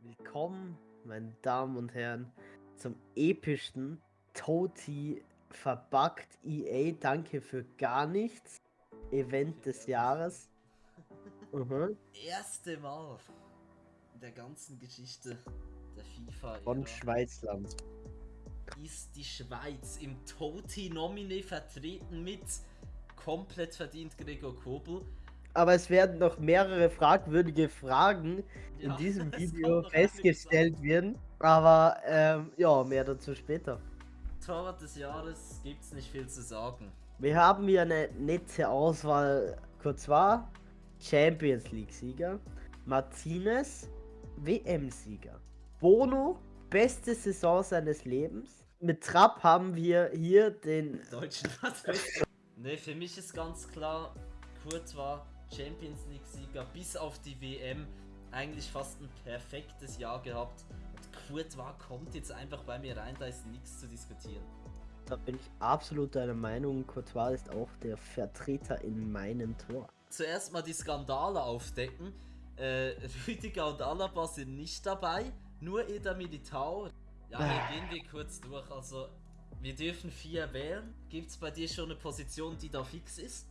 Willkommen, meine Damen und Herren, zum epischsten Toti verbuggt EA Danke für gar nichts Event des Jahres. Mhm. Erste Mal in der ganzen Geschichte der FIFA Von Schweizland. ist die Schweiz im Toti Nomine vertreten mit komplett verdient Gregor Kobel. Aber es werden noch mehrere fragwürdige Fragen in Ja, diesem das Video festgestellt werden. Aber ähm, ja, mehr dazu später. Torwart des Jahres gibt's nicht viel zu sagen. Wir haben hier eine nette Auswahl. Courtois, Champions League-Sieger. Martinez, WM-Sieger. Bono, beste Saison seines Lebens. Mit Trapp haben wir hier den. Deutschen ne, für mich ist ganz klar, Courtois Champions League Sieger bis auf die WM eigentlich fast ein perfektes Jahr gehabt. Und Courtois kommt jetzt einfach bei mir rein, da ist nichts zu diskutieren. Da bin ich absolut deiner Meinung. Courtois ist auch der Vertreter in meinem Tor. Zuerst mal die Skandale aufdecken. Äh, Rüdiger und Alaba sind nicht dabei, nur Eda Militao. Ja, hier gehen wir kurz durch. Also, wir dürfen vier wählen. Gibt es bei dir schon eine Position, die da fix ist?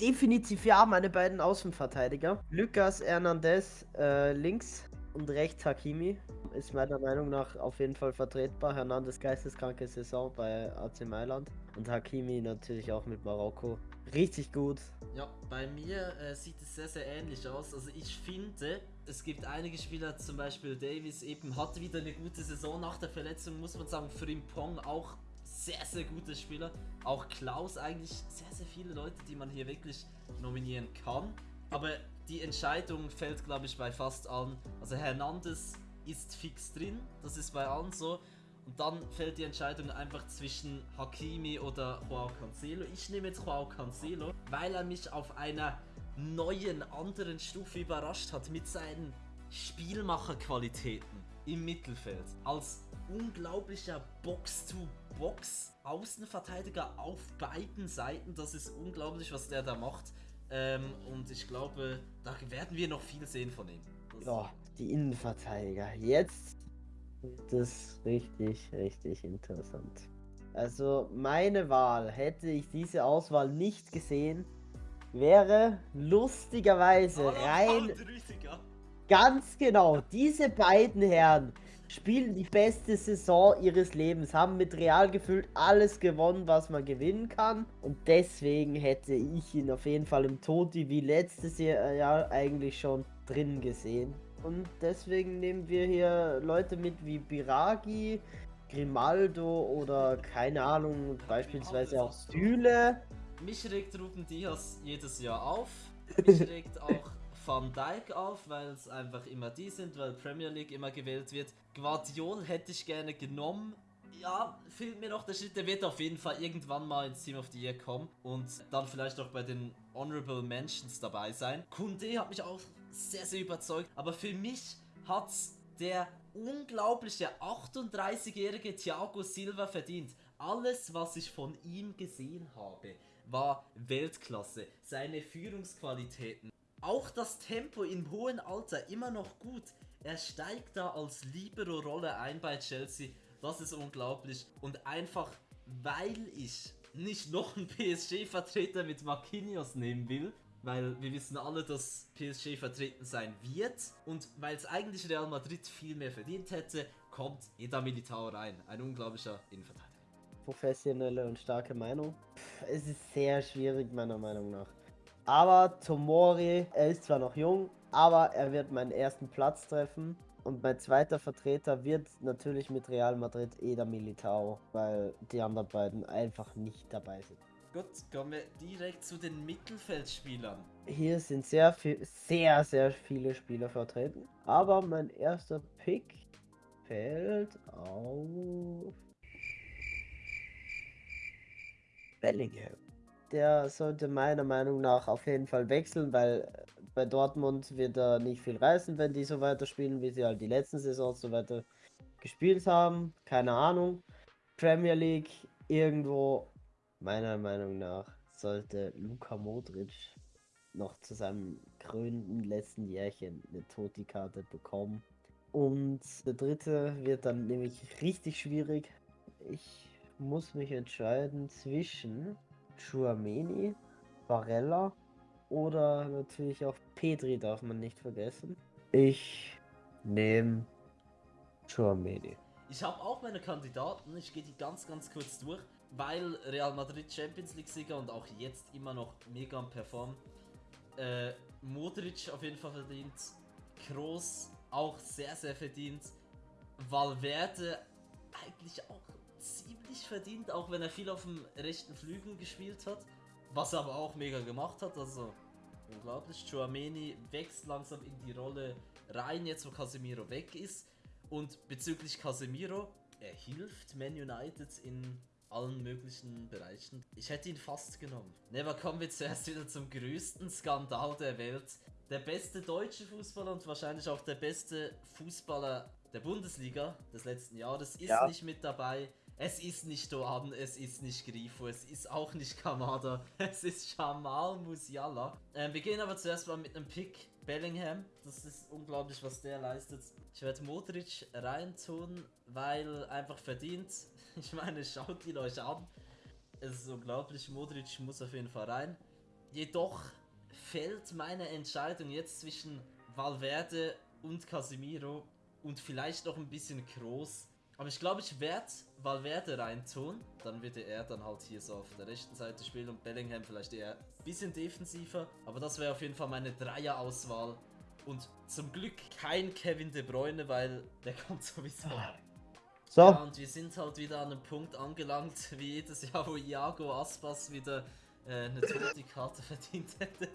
Definitiv ja, meine beiden Außenverteidiger. Lucas Hernandez äh, links und rechts Hakimi. Ist meiner Meinung nach auf jeden Fall vertretbar. Hernandez geisteskranke Saison bei AC Mailand. Und Hakimi natürlich auch mit Marokko. Richtig gut. Ja, bei mir äh, sieht es sehr, sehr ähnlich aus. Also ich finde, es gibt einige Spieler, zum Beispiel Davis eben, hat wieder eine gute Saison nach der Verletzung, muss man sagen. Frimpong auch sehr, sehr guter Spieler. Auch Klaus eigentlich sehr, sehr viele Leute, die man hier wirklich nominieren kann. Aber die Entscheidung fällt, glaube ich, bei fast allen. Also Hernandez ist fix drin, das ist bei allen so. Und dann fällt die Entscheidung einfach zwischen Hakimi oder Joao Cancelo. Ich nehme jetzt Joao Cancelo, weil er mich auf einer neuen, anderen Stufe überrascht hat mit seinen Spielmacherqualitäten im Mittelfeld. Als unglaublicher Box-to-Box-Außenverteidiger auf beiden Seiten. Das ist unglaublich, was der da macht. Ähm, und ich glaube, da werden wir noch viel sehen von ihm. Das- Ja, die Innenverteidiger. Jetzt wird es richtig, richtig interessant. Also meine Wahl, hätte ich diese Auswahl nicht gesehen, wäre lustigerweise rein. Ganz genau, diese beiden Herren spielen die beste Saison ihres Lebens, haben mit Real gefühlt alles gewonnen, was man gewinnen kann. Und deswegen hätte ich ihn auf jeden Fall im Toti wie letztes Jahr, Jahr eigentlich schon drin gesehen. Und deswegen nehmen wir hier Leute mit wie Biragi, Grimaldo oder keine Ahnung, beispielsweise auch Süle. Mich regt Ruben Diaz jedes Jahr auf. Mich regt auch Van Dijk auf, weil es einfach immer die sind, weil Premier League immer gewählt wird. Guardiol hätte ich gerne genommen. Ja, fehlt mir noch der Schritt, der wird auf jeden Fall irgendwann mal ins Team of the Year kommen und dann vielleicht auch bei den Honorable Mentions dabei sein. Kunde hat mich auch sehr, sehr überzeugt, aber für mich hat's der unglaubliche 38-jährige Thiago Silva verdient. Alles, was ich von ihm gesehen habe, war Weltklasse. Seine Führungsqualitäten, auch das Tempo im hohen Alter immer noch gut. Er steigt da als Libero-Rolle ein bei Chelsea. Das ist unglaublich. Und einfach, weil ich nicht noch einen PSG-Vertreter mit Marquinhos nehmen will, weil wir wissen alle, dass PSG vertreten sein wird und weil es eigentlich Real Madrid viel mehr verdient hätte, kommt Eda Militao rein. Ein unglaublicher Innenverteidiger. professionelle und starke Meinung. Pff, Es ist sehr schwierig, meiner Meinung nach. Aber Tomori, er ist zwar noch jung, aber er wird meinen ersten Platz treffen. Und mein zweiter Vertreter wird natürlich mit Real Madrid Eder Militao, weil die anderen beiden einfach nicht dabei sind. Gut, kommen wir direkt zu den Mittelfeldspielern. Hier sind sehr viel, sehr, sehr viele Spieler vertreten. Aber mein erster Pick fällt auf Bellingham. Der sollte meiner Meinung nach auf jeden Fall wechseln, weil bei Dortmund wird er nicht viel reißen, wenn die so weiterspielen, wie sie halt die letzten Saisons so weiter gespielt haben. Keine Ahnung. Premier League irgendwo, meiner Meinung nach, sollte Luka Modric noch zu seinem krönenden letzten Jährchen eine Toti-Karte bekommen. Und der dritte wird dann nämlich richtig schwierig. Ich muss mich entscheiden zwischen Chuameni, Barella oder natürlich auch Petri darf man nicht vergessen. Ich nehme Chuameni. Ich habe auch meine Kandidaten, ich gehe die ganz, ganz kurz durch, weil Real Madrid Champions League Sieger und auch jetzt immer noch mega am Perform. Äh, Modric auf jeden Fall verdient, Kroos auch sehr, sehr verdient, Valverde eigentlich auch ziemlich verdient, auch wenn er viel auf dem rechten Flügel gespielt hat, was er aber auch mega gemacht hat, also unglaublich. Chouameni wächst langsam in die Rolle rein, jetzt wo Casemiro weg ist. Und bezüglich Casemiro, er hilft Man United in allen möglichen Bereichen. Ich hätte ihn fast genommen. Ne, aber kommen wir zuerst wieder zum größten Skandal der Welt. Der beste deutsche Fußballer und wahrscheinlich auch der beste Fußballer der Bundesliga des letzten Jahres ist ja. nicht mit dabei. Es ist nicht Doan, es ist nicht Grifo, es ist auch nicht Kamada, es ist Jamal Musiala. Ähm, wir gehen aber zuerst mal mit einem Pick Bellingham. Das ist unglaublich, was der leistet. Ich werde Modric reintun, weil einfach verdient. Ich meine, schaut ihn euch an. Es ist unglaublich, Modric muss auf jeden Fall rein. Jedoch fällt meine Entscheidung jetzt zwischen Valverde und Casemiro und vielleicht noch ein bisschen Kroos. Aber ich glaube, ich werde Valverde reintun. Dann würde er dann halt hier so auf der rechten Seite spielen und Bellingham vielleicht eher ein bisschen defensiver. Aber das wäre auf jeden Fall meine Dreier-Auswahl. Und zum Glück kein Kevin De Bruyne, weil der kommt sowieso. So. Ja, und wir sind halt wieder an einem Punkt angelangt, wie jedes Jahr, wo Iago Aspas wieder äh, eine tote Karte verdient hätte.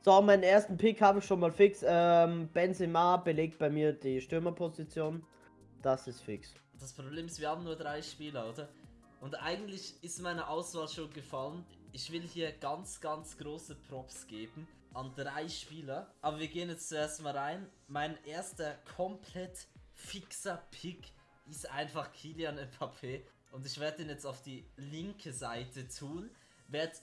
So, meinen ersten Pick habe ich schon mal fix. Ähm, Benzema belegt bei mir die Stürmerposition. Das ist fix. Das Problem ist, wir haben nur drei Spieler, oder? Und eigentlich ist meine Auswahl schon gefallen. Ich will hier ganz, ganz große Props geben an drei Spieler. Aber wir gehen jetzt zuerst mal rein. Mein erster komplett fixer Pick ist einfach Kilian Mbappé. Und ich werde ihn jetzt auf die linke Seite tun. Werde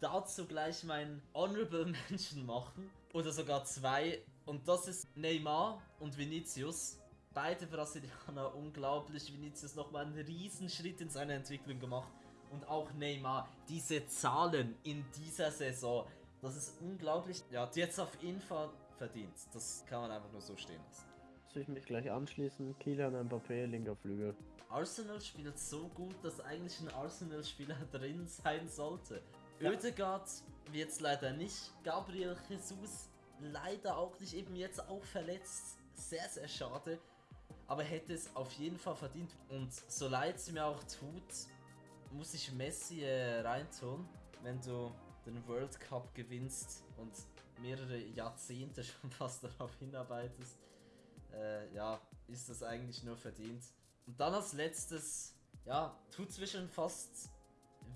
dazu gleich mein Honorable Mention machen. Oder sogar zwei. Und das ist Neymar und Vinicius. Beide Brasilianer unglaublich. Vinicius nochmal einen Riesenschritt in seiner Entwicklung gemacht. Und auch Neymar. Diese Zahlen in dieser Saison. Das ist unglaublich. Ja, die jetzt auf jeden Fall verdient. Das kann man einfach nur so stehen lassen. Soll ich mich gleich anschließen? Kylian Mbappé, linker Flügel. Arsenal spielt so gut, dass eigentlich ein Arsenal-Spieler drin sein sollte. Ja. Oedegaard wird leider nicht. Gabriel Jesus leider auch nicht. Eben jetzt auch verletzt. Sehr, sehr schade. Aber hätte es auf jeden Fall verdient. Und so leid es mir auch tut, muss ich Messi äh, reintun. Wenn du den World Cup gewinnst und mehrere Jahrzehnte schon fast darauf hinarbeitest, äh, ja, ist das eigentlich nur verdient. Und dann als letztes, ja, tut zwischen fast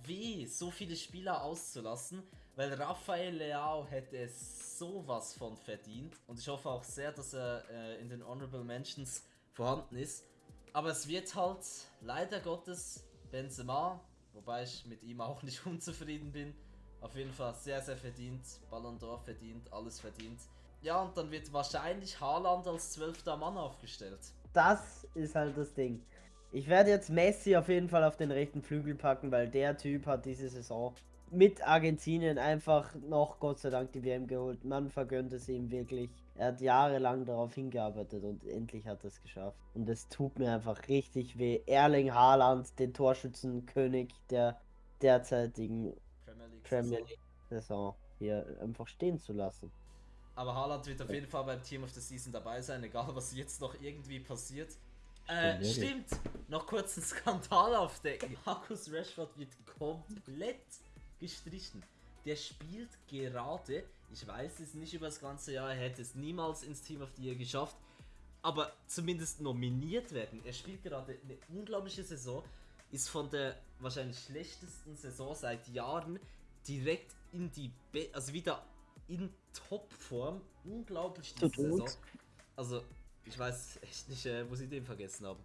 weh, so viele Spieler auszulassen, weil Rafael Leao hätte es sowas von verdient. Und ich hoffe auch sehr, dass er äh, in den Honorable Mentions vorhanden ist. Aber es wird halt leider Gottes Benzema, wobei ich mit ihm auch nicht unzufrieden bin. Auf jeden Fall sehr, sehr verdient. Ballon d'Or verdient, alles verdient. Ja, und dann wird wahrscheinlich Haaland als zwölfter Mann aufgestellt. Das ist halt das Ding. Ich werde jetzt Messi auf jeden Fall auf den rechten Flügel packen, weil der Typ hat diese Saison mit Argentinien einfach noch Gott sei Dank die WM geholt. Man vergönnt es ihm wirklich. Er hat jahrelang darauf hingearbeitet und endlich hat er es geschafft. Und es tut mir einfach richtig weh. Erling Haaland, den Torschützenkönig der derzeitigen Premier League, Premier League Saison hier einfach stehen zu lassen. Aber Haaland wird auf jeden Fall beim Team of the Season dabei sein, egal was jetzt noch irgendwie passiert. Äh, stimmt. Noch kurz einen Skandal aufdecken. Markus Rashford wird komplett gestrichen. Der spielt gerade, ich weiß es nicht über das ganze Jahr, er hätte es niemals ins Team of the Year geschafft, aber zumindest nominiert werden. Er spielt gerade eine unglaubliche Saison, ist von der wahrscheinlich schlechtesten Saison seit Jahren direkt in die, Be also wieder in Topform. Unglaublich diese Saison. Also, ich weiß echt nicht, äh, wo sie den vergessen haben.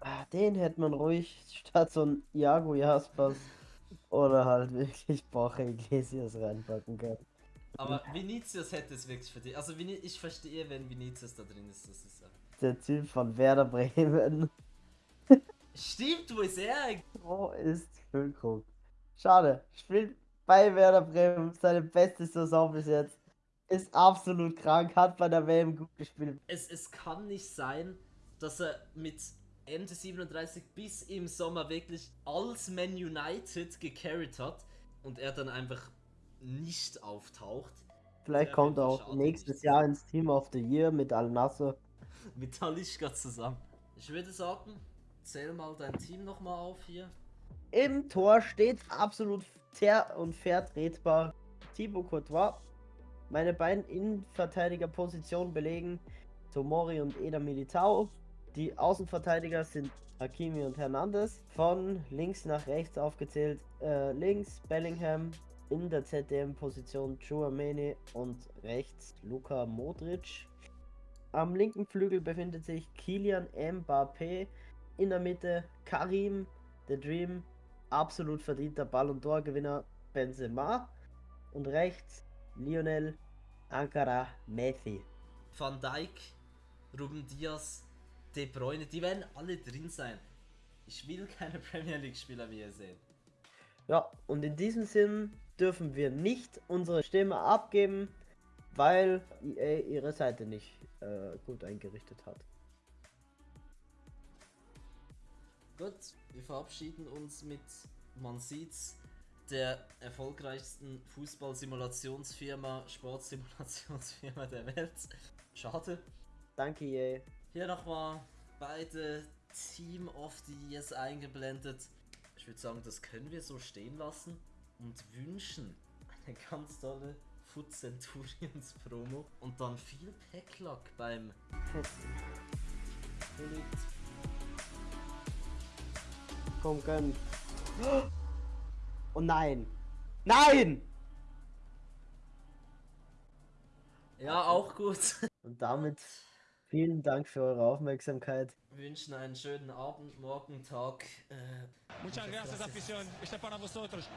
Ah, den hätte man ruhig statt so ein Iago Jaspers oder halt wirklich Borja Iglesias reinpacken können. Aber Vinicius hätte es wirklich verdient. Also ich verstehe, wenn Vinicius da drin ist. Das ist. Der Typ von Werder Bremen. Stimmt, wo ist er? Wo ist Füllkrug? Schade. Spielt bei Werder Bremen seine beste Saison bis jetzt. Ist absolut krank, hat bei der WM gut gespielt. Es, es kann nicht sein, dass er mit Ende 37 bis im Sommer wirklich als Man United gecarried hat und er dann einfach nicht auftaucht. Vielleicht Sehr kommt er auch nächstes. Jahr ins Team of the Year mit Al Nassr. Mit Talischka zusammen. Ich würde sagen, zähl mal dein Team nochmal auf hier. Im Tor steht absolut fair und vertretbar Thibaut Courtois. Meine beiden Innenverteidigerpositionen belegen Tomori und Eder Militao. Die Außenverteidiger sind Hakimi und Hernandez. Von links nach rechts aufgezählt. Äh, links Bellingham, in der ZDM-Position Chouameni und rechts Luka Modric. Am linken Flügel befindet sich Kilian Mbappé. In der Mitte Karim, The Dream, absolut verdienter Ballon d'Or Gewinner Benzema. Und rechts Lionel Ankara Messi. Van Dijk, Ruben Diaz, De Bruyne, die werden alle drin sein. Ich will keine Premier League Spieler, wie ihr seht. Ja, und in diesem Sinn dürfen wir nicht unsere Stimme abgeben, weil EA ihre Seite nicht äh, gut eingerichtet hat. Gut, wir verabschieden uns mit, man sieht's, der erfolgreichsten Fußballsimulationsfirma, Sportsimulationsfirma der Welt. Schade. Danke EA. Hier nochmal beide Team of the Years eingeblendet. Ich würde sagen, das können wir so stehen lassen und wünschen eine ganz tolle Foot Centurions Promo und dann viel Packluck beim Elite. Komm, gönn. Oh nein! Nein! Ja, auch gut. Und damit vielen Dank für eure Aufmerksamkeit. Wir wünschen einen schönen Abend, Morgen, Tag. Äh, Muchas gracias, afición. Este es para vosotros.